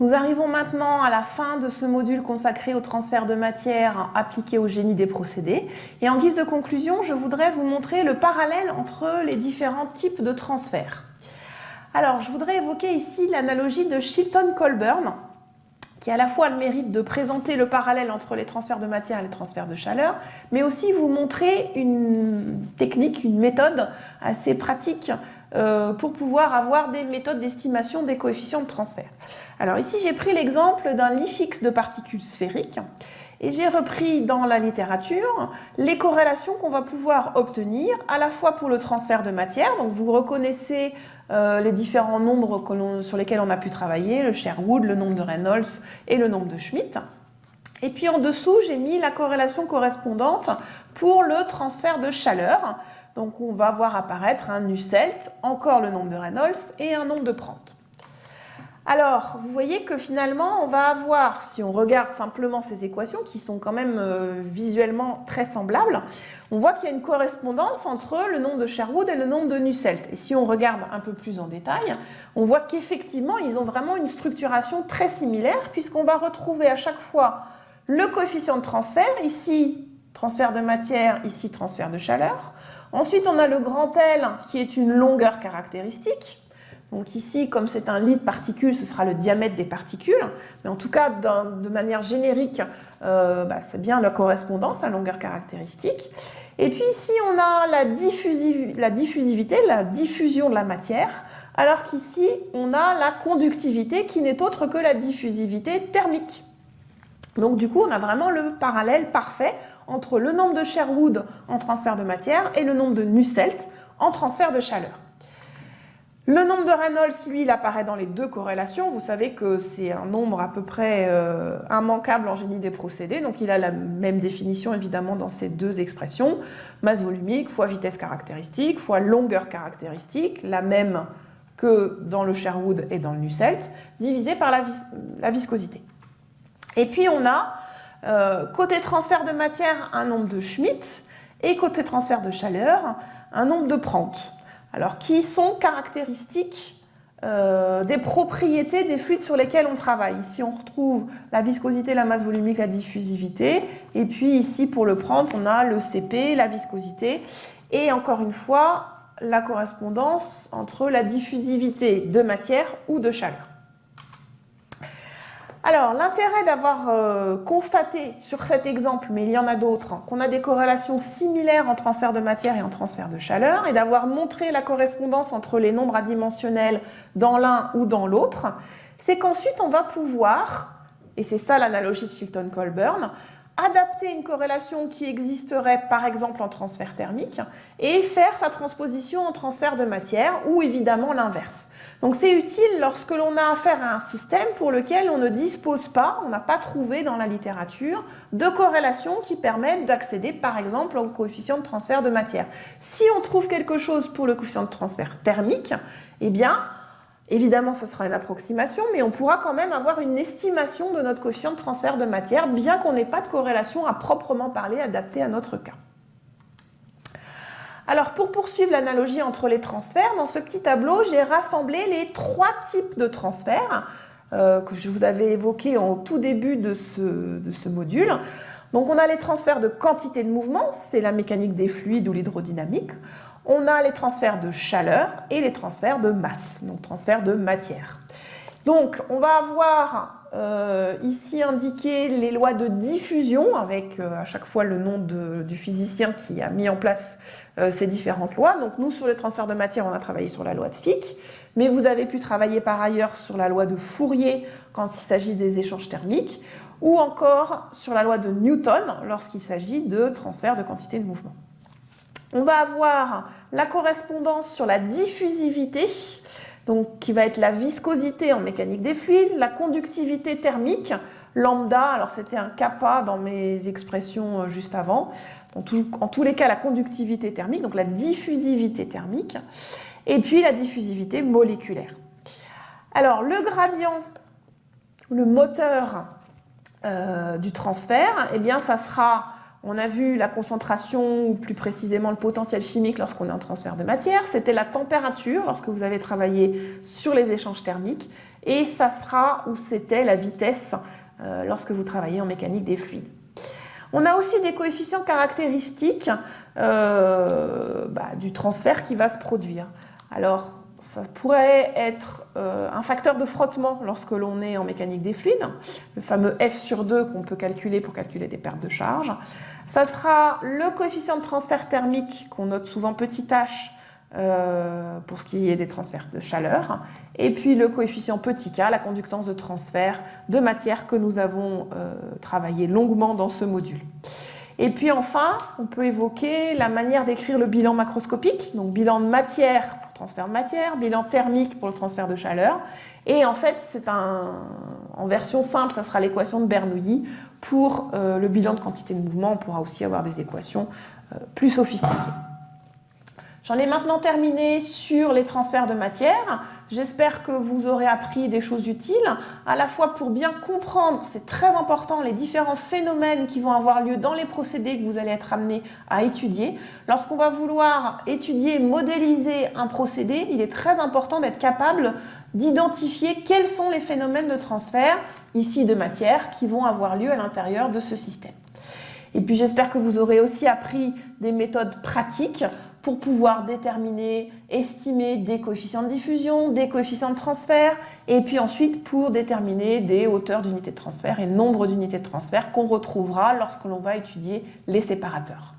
Nous arrivons maintenant à la fin de ce module consacré au transfert de matière appliqué au génie des procédés. Et en guise de conclusion, je voudrais vous montrer le parallèle entre les différents types de transferts. Alors, je voudrais évoquer ici l'analogie de Chilton-Colburn, qui a à la fois le mérite de présenter le parallèle entre les transferts de matière et les transferts de chaleur, mais aussi vous montrer une technique, une méthode assez pratique pour pouvoir avoir des méthodes d'estimation des coefficients de transfert. Alors ici, j'ai pris l'exemple d'un lit fixe de particules sphériques et j'ai repris dans la littérature les corrélations qu'on va pouvoir obtenir à la fois pour le transfert de matière, donc vous reconnaissez euh, les différents nombres sur lesquels on a pu travailler, le Sherwood, le nombre de Reynolds et le nombre de Schmidt. Et puis en dessous, j'ai mis la corrélation correspondante pour le transfert de chaleur. Donc on va voir apparaître un Nusselt, encore le nombre de Reynolds et un nombre de Prandtl. Alors, vous voyez que finalement, on va avoir, si on regarde simplement ces équations, qui sont quand même euh, visuellement très semblables, on voit qu'il y a une correspondance entre le nombre de Sherwood et le nombre de Nusselt. Et si on regarde un peu plus en détail, on voit qu'effectivement, ils ont vraiment une structuration très similaire, puisqu'on va retrouver à chaque fois le coefficient de transfert, ici transfert de matière, ici transfert de chaleur, Ensuite, on a le grand L qui est une longueur caractéristique. Donc ici, comme c'est un lit de particules, ce sera le diamètre des particules. Mais en tout cas, de manière générique, euh, bah, c'est bien la correspondance, la longueur caractéristique. Et puis ici, on a la, la diffusivité, la diffusion de la matière, alors qu'ici, on a la conductivité qui n'est autre que la diffusivité thermique. Donc du coup, on a vraiment le parallèle parfait entre le nombre de Sherwood en transfert de matière et le nombre de Nusselt en transfert de chaleur. Le nombre de Reynolds, lui, il apparaît dans les deux corrélations. Vous savez que c'est un nombre à peu près euh, immanquable en génie des procédés, donc il a la même définition évidemment dans ces deux expressions. Masse volumique fois vitesse caractéristique fois longueur caractéristique, la même que dans le Sherwood et dans le Nusselt, divisé par la, la viscosité. Et puis on a euh, côté transfert de matière, un nombre de Schmitt, et côté transfert de chaleur, un nombre de Prandtl. Alors, qui sont caractéristiques euh, des propriétés des fluides sur lesquels on travaille? Ici, on retrouve la viscosité, la masse volumique, la diffusivité. Et puis ici, pour le Prandtl, on a le CP, la viscosité. Et encore une fois, la correspondance entre la diffusivité de matière ou de chaleur. Alors, l'intérêt d'avoir euh, constaté sur cet exemple, mais il y en a d'autres, qu'on a des corrélations similaires en transfert de matière et en transfert de chaleur, et d'avoir montré la correspondance entre les nombres adimensionnels dans l'un ou dans l'autre, c'est qu'ensuite on va pouvoir, et c'est ça l'analogie de Chilton-Colburn, adapter une corrélation qui existerait par exemple en transfert thermique et faire sa transposition en transfert de matière ou évidemment l'inverse. Donc c'est utile lorsque l'on a affaire à un système pour lequel on ne dispose pas, on n'a pas trouvé dans la littérature, de corrélation qui permettent d'accéder par exemple au coefficient de transfert de matière. Si on trouve quelque chose pour le coefficient de transfert thermique, eh bien, évidemment ce sera une approximation, mais on pourra quand même avoir une estimation de notre coefficient de transfert de matière, bien qu'on n'ait pas de corrélation à proprement parler adaptée à notre cas. Alors pour poursuivre l'analogie entre les transferts, dans ce petit tableau, j'ai rassemblé les trois types de transferts euh, que je vous avais évoqués en tout début de ce, de ce module. Donc on a les transferts de quantité de mouvement, c'est la mécanique des fluides ou l'hydrodynamique. On a les transferts de chaleur et les transferts de masse, donc transferts de matière. Donc on va avoir euh, ici indiquer les lois de diffusion avec euh, à chaque fois le nom du physicien qui a mis en place euh, ces différentes lois. Donc nous, sur les transferts de matière, on a travaillé sur la loi de Fick, mais vous avez pu travailler par ailleurs sur la loi de Fourier quand il s'agit des échanges thermiques, ou encore sur la loi de Newton lorsqu'il s'agit de transfert de quantité de mouvement. On va avoir la correspondance sur la diffusivité, donc qui va être la viscosité en mécanique des fluides, la conductivité thermique, lambda, alors c'était un kappa dans mes expressions euh, juste avant, en, tous les cas la conductivité thermique, donc la diffusivité thermique, et puis la diffusivité moléculaire. Alors le gradient, le moteur euh, du transfert, eh bien ça sera on a vu la concentration, ou plus précisément le potentiel chimique lorsqu'on est en transfert de matière. C'était la température lorsque vous avez travaillé sur les échanges thermiques. et ça sera où c'était la vitesse euh, lorsque vous travaillez en mécanique des fluides. On a aussi des coefficients caractéristiques euh, bah, du transfert qui va se produire. Alors, ça pourrait être euh, un facteur de frottement lorsque l'on est en mécanique des fluides, le fameux F sur 2 qu'on peut calculer pour calculer des pertes de charge. Ça sera le coefficient de transfert thermique qu'on note souvent petit h euh, pour ce qui est des transferts de chaleur, et puis le coefficient petit k, la conductance de transfert de matière que nous avons euh, travaillé longuement dans ce module. Et puis enfin, on peut évoquer la manière d'écrire le bilan macroscopique, donc bilan de matière pour le transfert de matière, bilan thermique pour le transfert de chaleur. Et en fait, c'est un, en version simple, ça sera l'équation de Bernoulli. Pour euh, le bilan de quantité de mouvement, on pourra aussi avoir des équations euh, plus sophistiquées. J'en ai maintenant terminé sur les transferts de matière. J'espère que vous aurez appris des choses utiles, à la fois pour bien comprendre, c'est très important, les différents phénomènes qui vont avoir lieu dans les procédés que vous allez être amené à étudier. Lorsqu'on va vouloir étudier, modéliser un procédé, il est très important d'être capable d'identifier quels sont les phénomènes de transfert, ici de matière, qui vont avoir lieu à l'intérieur de ce système. Et puis j'espère que vous aurez aussi appris des méthodes pratiques pour pouvoir déterminer, estimer des coefficients de diffusion, des coefficients de transfert, et puis ensuite pour déterminer des hauteurs d'unités de transfert et nombre d'unités de transfert qu'on retrouvera lorsque l'on va étudier les séparateurs.